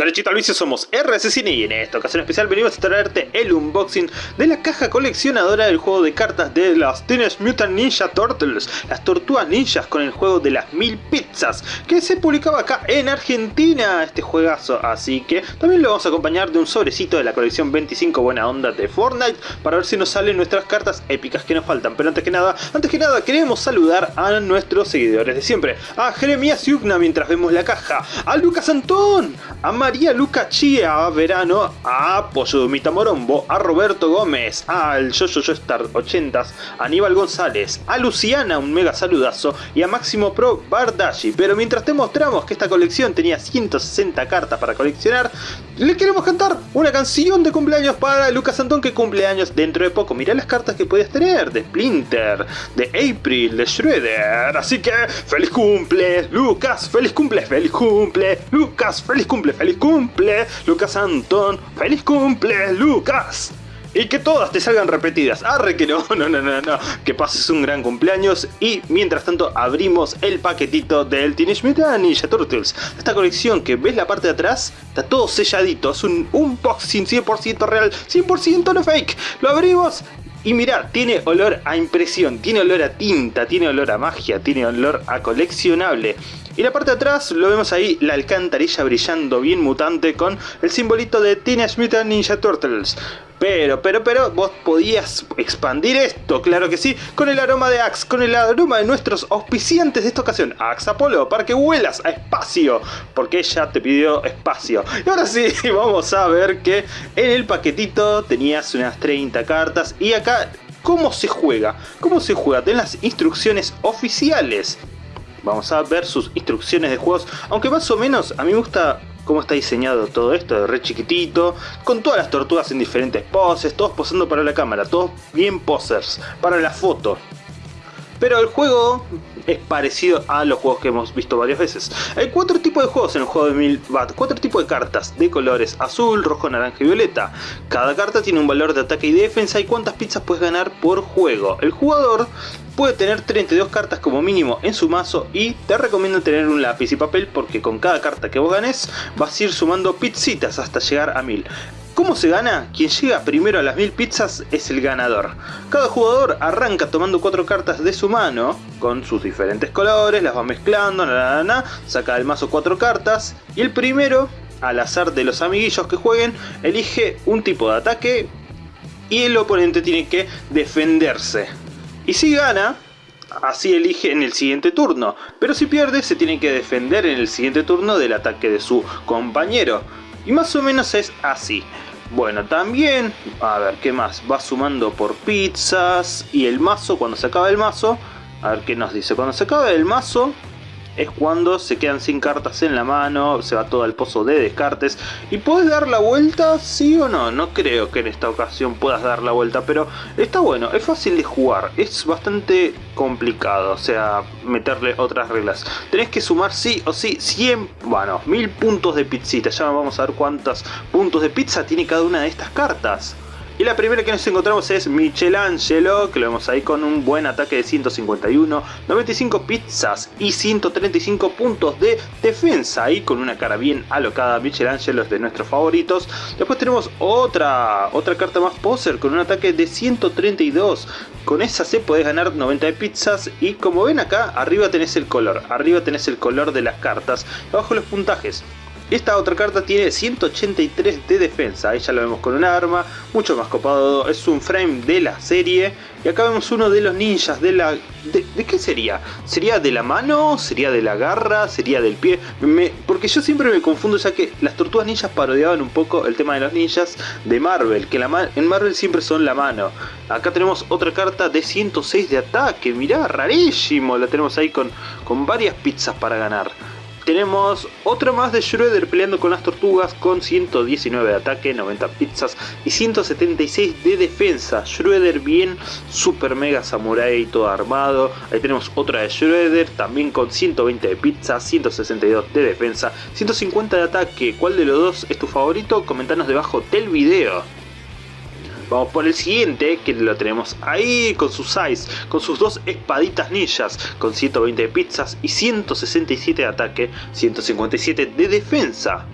Derechito al vicio somos RSCine y en esta ocasión especial venimos a traerte el unboxing de la caja coleccionadora del juego de cartas de las Teenage Mutant Ninja Turtles, las tortugas ninjas con el juego de las mil pizzas, que se publicaba acá en Argentina, este juegazo, así que también lo vamos a acompañar de un sobrecito de la colección 25 buena onda de Fortnite, para ver si nos salen nuestras cartas épicas que nos faltan, pero antes que nada, antes que nada queremos saludar a nuestros seguidores de siempre, a Jeremías Yugna mientras vemos la caja, a Lucas Antón, a María Luca Chia Verano, a Pollo Mita Morombo, a Roberto Gómez, al Jojo Yo Star 80s, a Aníbal González, a Luciana, un mega saludazo, y a Máximo Pro Bardashi. Pero mientras te mostramos que esta colección tenía 160 cartas para coleccionar, le queremos cantar una canción de cumpleaños para Lucas Antón que cumple años dentro de poco. Mirá las cartas que podías tener de Splinter, de April, de Shredder. Así que, feliz cumple, Lucas, feliz cumple, feliz cumple, Lucas, feliz cumple, feliz cumple, Lucas Antón, feliz cumple, Lucas. Y que todas te salgan repetidas. Arre que no, no, no, no, no. Que pases un gran cumpleaños. Y mientras tanto abrimos el paquetito del Teenage Mutant Ninja Turtles. Esta colección que ves la parte de atrás, está todo selladito. Es un unboxing 100% real, 100% no fake. Lo abrimos y mirá, tiene olor a impresión, tiene olor a tinta, tiene olor a magia, tiene olor a coleccionable. Y la parte de atrás lo vemos ahí, la alcantarilla brillando bien mutante con el simbolito de Teenage Mutant Ninja Turtles. Pero, pero, pero, vos podías expandir esto, claro que sí, con el aroma de Axe, con el aroma de nuestros auspiciantes de esta ocasión, Axe Apollo, para que vuelas a espacio, porque ella te pidió espacio. Y ahora sí, vamos a ver que en el paquetito tenías unas 30 cartas y acá, ¿cómo se juega? ¿Cómo se juega? Ten las instrucciones oficiales. Vamos a ver sus instrucciones de juegos, aunque más o menos a mí me gusta cómo está diseñado todo esto, re chiquitito, con todas las tortugas en diferentes poses, todos posando para la cámara, todos bien posers, para la foto. Pero el juego es parecido a los juegos que hemos visto varias veces. Hay cuatro tipos de juegos en el juego de 1000 Bat, cuatro tipos de cartas de colores azul, rojo, naranja y violeta. Cada carta tiene un valor de ataque y defensa y cuántas pizzas puedes ganar por juego. El jugador puede tener 32 cartas como mínimo en su mazo y te recomiendo tener un lápiz y papel porque con cada carta que vos ganes vas a ir sumando pizzitas hasta llegar a 1000. ¿Cómo se gana? Quien llega primero a las 1000 pizzas es el ganador. Cada jugador arranca tomando 4 cartas de su mano, con sus diferentes colores, las va mezclando, saca del mazo 4 cartas, y el primero, al azar de los amiguillos que jueguen, elige un tipo de ataque, y el oponente tiene que defenderse. Y si gana, así elige en el siguiente turno, pero si pierde se tiene que defender en el siguiente turno del ataque de su compañero. Y más o menos es así. Bueno, también, a ver, ¿qué más? Va sumando por pizzas y el mazo, cuando se acaba el mazo, a ver qué nos dice. Cuando se acaba el mazo, es cuando se quedan sin cartas en la mano, se va todo al pozo de descartes. ¿Y puedes dar la vuelta? ¿Sí o no? No creo que en esta ocasión puedas dar la vuelta, pero está bueno, es fácil de jugar, es bastante complicado, o sea, meterle otras reglas. Tenés que sumar sí o sí 100, bueno, 1000 puntos de pizzita, ya vamos a ver cuántos puntos de pizza tiene cada una de estas cartas. Y la primera que nos encontramos es Michelangelo, que lo vemos ahí con un buen ataque de 151, 95 pizzas y 135 puntos de defensa. Ahí con una cara bien alocada, Michelangelo es de nuestros favoritos. Después tenemos otra, otra carta más poser con un ataque de 132. Con esa se podés ganar 90 de pizzas y como ven acá, arriba tenés el color. Arriba tenés el color de las cartas, abajo los puntajes. Esta otra carta tiene 183 de defensa, ahí ya lo vemos con un arma, mucho más copado, es un frame de la serie. Y acá vemos uno de los ninjas de la... ¿De, qué sería? ¿Sería de la mano? ¿Sería de la garra? ¿Sería del pie? porque yo siempre me confundo ya que las tortugas ninjas parodiaban un poco el tema de los ninjas de Marvel, que en Marvel siempre son la mano. Acá tenemos otra carta de 106 de ataque, mirá, rarísimo, la tenemos ahí con, con varias pizzas para ganar. Tenemos otra más de Shredder peleando con las tortugas con 119 de ataque, 90 pizzas y 176 de defensa. Shredder bien super mega samurai todo armado. Ahí tenemos otra de Shredder también con 120 de pizza, 162 de defensa, 150 de ataque. ¿Cuál de los dos es tu favorito? Comentanos debajo del video. Vamos por el siguiente, que lo tenemos ahí con su size, con sus dos espaditas ninjas, con 120 de pizzas y 167 de ataque, 157 de defensa.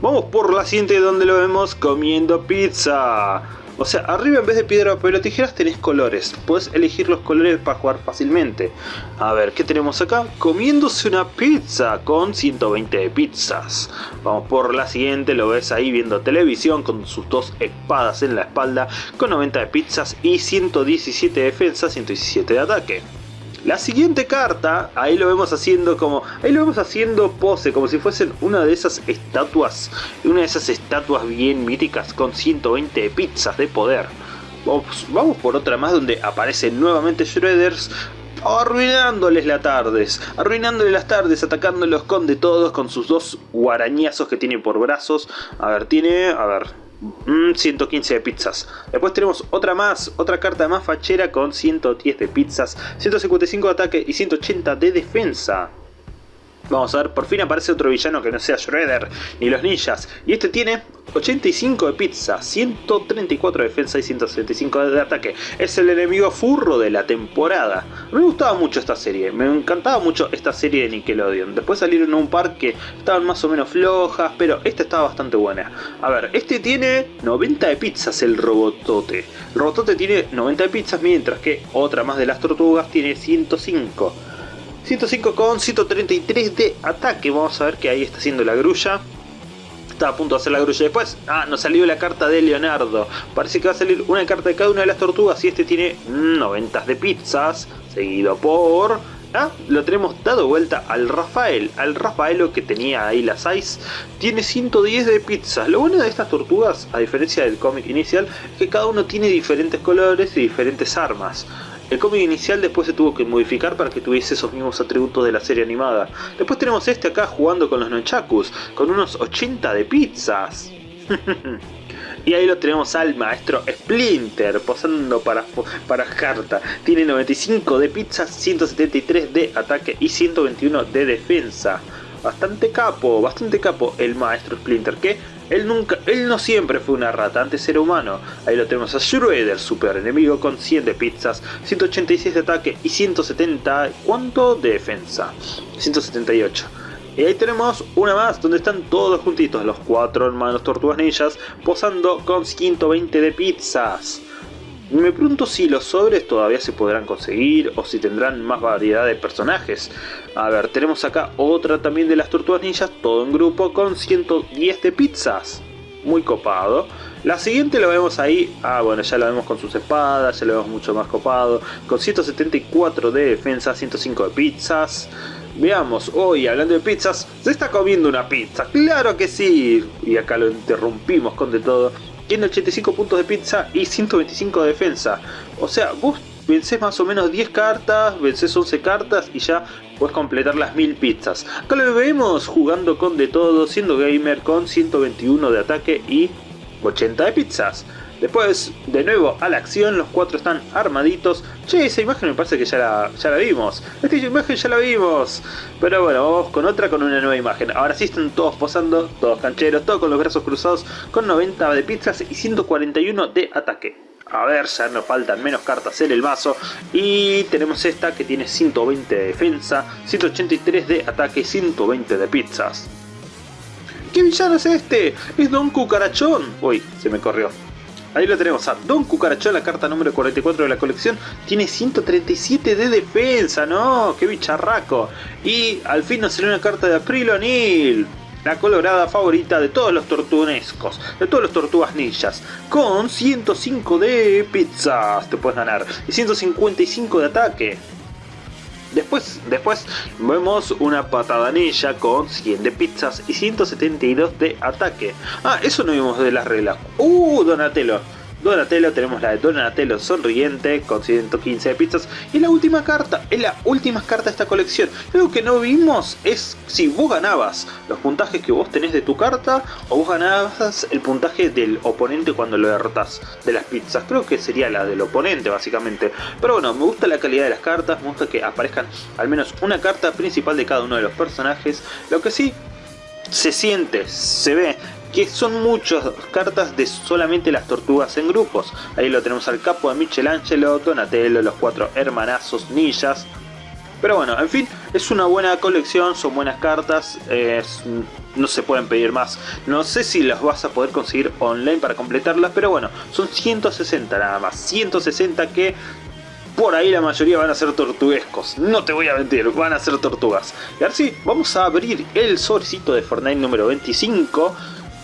Vamos por la siguiente donde lo vemos comiendo pizza. O sea, arriba en vez de piedra, papel o tijeras tenés colores. Puedes elegir los colores para jugar fácilmente. A ver, ¿qué tenemos acá? Comiéndose una pizza con 120 de pizzas. Vamos por la siguiente, lo ves ahí viendo televisión con sus dos espadas en la espalda con 90 de pizzas y 117 de defensa, 117 de ataque. La siguiente carta, ahí lo vemos haciendo como, ahí lo vemos haciendo pose, como si fuesen una de esas estatuas, una de esas estatuas bien míticas con 120 pizzas de poder. Vamos, por otra más donde aparecen nuevamente Shredders arruinándoles las tardes, arruinándoles las tardes, atacándolos con de todos, con sus dos guarañazos que tiene por brazos. A ver, tiene, a ver, 115 mm, de pizzas. Después tenemos otra más, otra carta más fachera con 110 de pizzas, 155 de ataque y 180 de defensa. Vamos a ver, por fin aparece otro villano que no sea Shredder ni los ninjas. Y este tiene 85 de pizza, 134 de defensa y 175 de ataque. Es el enemigo furro de la temporada. Me gustaba mucho esta serie, me encantaba mucho esta serie de Nickelodeon. Después salieron un par que estaban más o menos flojas, pero esta estaba bastante buena. A ver, este tiene 90 de pizzas el robotote. El robotote tiene 90 de pizzas, mientras que otra más de las tortugas tiene 105. 105 con 133 de ataque. Vamos a ver que ahí está haciendo la grulla. Está a punto de hacer la grulla después. Ah, nos salió la carta de Leonardo. Parece que va a salir una carta de cada una de las tortugas. Y este tiene 90 de pizzas. Seguido por... Ah, lo tenemos dado vuelta al Rafael. Al Rafaelo que tenía ahí las 6. Tiene 110 de pizzas. Lo bueno de estas tortugas, a diferencia del cómic inicial, es que cada uno tiene diferentes colores y diferentes armas. El cómic inicial después se tuvo que modificar para que tuviese esos mismos atributos de la serie animada. Después tenemos este acá jugando con los nunchakus, con unos 80 de pizzas. Y ahí lo tenemos al maestro Splinter posando para, para carta. Tiene 95 de pizzas, 173 de ataque y 121 de defensa. Bastante capo, bastante capo el maestro Splinter que él, nunca, él no siempre fue una rata, antes era humano. Ahí lo tenemos a Shredder, super enemigo con 100 de pizzas, 186 de ataque y 170... ¿Cuánto? De defensa. 178. Y ahí tenemos una más donde están todos juntitos, los cuatro hermanos tortugas ninjas, posando con 120 de pizzas. Me pregunto si los sobres todavía se podrán conseguir o si tendrán más variedad de personajes. A ver, tenemos acá otra también de las tortugas ninjas, todo en grupo con 110 de pizzas. Muy copado. La siguiente lo vemos ahí, ah bueno, ya la vemos con sus espadas, ya lo vemos mucho más copado. Con 174 de defensa, 105 de pizzas. Veamos, hoy hablando de pizzas, se está comiendo una pizza, claro que sí. Y acá lo interrumpimos con de todo tiene 85 puntos de pizza y 125 de defensa. O sea, vos vencés más o menos 10 cartas, vencés 11 cartas y ya puedes completar las 1000 pizzas. Acá lo vemos jugando con de todo, siendo gamer con 121 de ataque y 80 de pizzas. Después, de nuevo a la acción, los cuatro están armaditos. Che, esa imagen me parece que ya la, ya la vimos. Esta imagen ya la vimos. Pero bueno, vamos con otra, con una nueva imagen. Ahora sí están todos posando, todos cancheros, todos con los brazos cruzados, con 90 de pizzas y 141 de ataque. A ver, ya nos faltan menos cartas en el vaso. Y tenemos esta que tiene 120 de defensa, 183 de ataque y 120 de pizzas. ¿Qué villano es este? Es Don Cucarachón. Uy, se me corrió. Ahí lo tenemos a Don Cucarachón, la carta número 44 de la colección. Tiene 137 de defensa, ¿no? ¡Qué bicharraco! Y al fin nos salió una carta de April O'Neil. La colorada favorita de todos los tortunescos, de todos los tortugas ninjas. Con 105 de pizzas te puedes ganar. Y 155 de ataque. Después, después vemos una patadanilla con 100 de pizzas y 172 de ataque. Ah, eso no vimos de las reglas. ¡Uh, Donatello! Donatello, tenemos la de Donatello sonriente con 115 de pizzas. Y la última carta, es la última carta de esta colección. Lo que no vimos es si vos ganabas los puntajes que vos tenés de tu carta o vos ganabas el puntaje del oponente cuando lo derrotas de las pizzas. Creo que sería la del oponente básicamente. Pero bueno, me gusta la calidad de las cartas, me gusta que aparezcan al menos una carta principal de cada uno de los personajes. Lo que sí se siente, se ve que son muchas cartas de solamente las tortugas en grupos. Ahí lo tenemos al capo de Michelangelo, Donatello, los cuatro hermanazos ninjas. Pero bueno, en fin, es una buena colección, son buenas cartas, no se pueden pedir más. No sé si las vas a poder conseguir online para completarlas, pero bueno, son 160 nada más. 160 que por ahí la mayoría van a ser tortuguescos. No te voy a mentir, van a ser tortugas. Y ahora sí, vamos a abrir el sobrecito de Fortnite número 25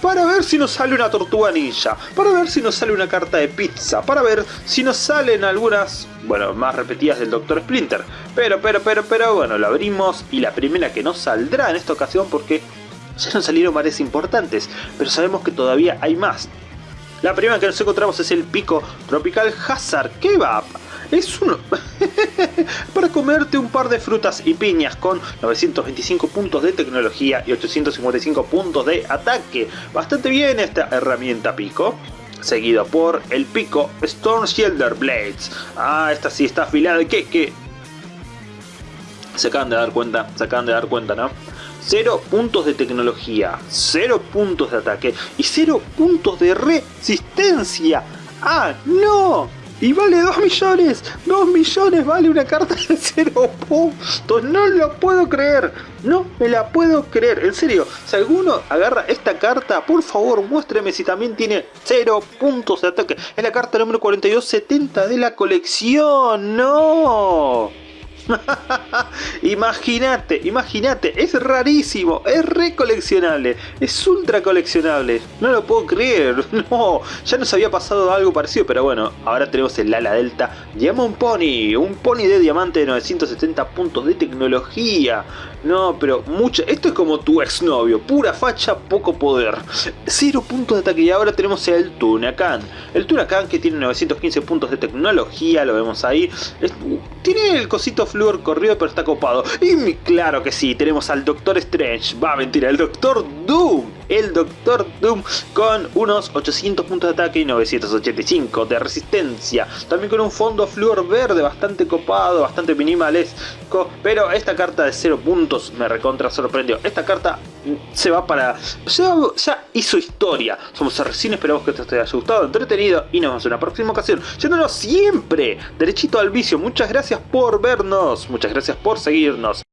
para ver si nos sale una tortuga ninja, para ver si nos sale una carta de pizza, para ver si nos salen algunas, bueno, más repetidas del Dr. Splinter. Pero, pero, pero, pero, bueno, lo abrimos y la primera que nos saldrá en esta ocasión porque ya nos salieron varias importantes, pero sabemos que todavía hay más. La primera que nos encontramos es el pico Tropical Hazard Kebab. Es uno... para comerte un par de frutas y piñas con 925 puntos de tecnología y 855 puntos de ataque. Bastante bien esta herramienta pico. Seguido por el pico Storm Shielder Blades. Ah, esta sí está afilada. ¿Qué? ¿Qué? Se acaban de dar cuenta, se acaban de dar cuenta, ¿no? 0 puntos de tecnología, 0 puntos de ataque y 0 puntos de resistencia. ¡Ah, no! Y vale 2 millones. 2 millones vale una carta de 0 puntos. No lo puedo creer. No me la puedo creer. En serio, si alguno agarra esta carta, por favor muéstreme si también tiene 0 puntos de ataque. Es la carta número 4270 de la colección. ¡No! imagínate, imagínate, es rarísimo, es recoleccionable, es ultra coleccionable, no lo puedo creer, no, ya nos había pasado algo parecido, pero bueno, ahora tenemos el ala delta Diamond Pony, un pony de diamante de 970 puntos de tecnología, no, pero mucho, esto es como tu exnovio, pura facha, poco poder, cero puntos de ataque y ahora tenemos el Tunacan, el Tunacan que tiene 915 puntos de tecnología, lo vemos ahí, tiene el cosito Flor corrido pero está copado. Y claro que sí, tenemos al Doctor Strange. Va, mentira, el Doctor Doom el Doctor Doom con unos 800 puntos de ataque y 985 de resistencia. También con un fondo flúor verde bastante copado, bastante minimalesco. Pero esta carta de 0 puntos me recontra sorprendió. Esta carta se va para... Ya, ya hizo historia. Somos recién esperamos que te haya gustado, entretenido y nos vemos en una próxima ocasión. Yéndonos siempre derechito al vicio. Muchas gracias por vernos. Muchas gracias por seguirnos.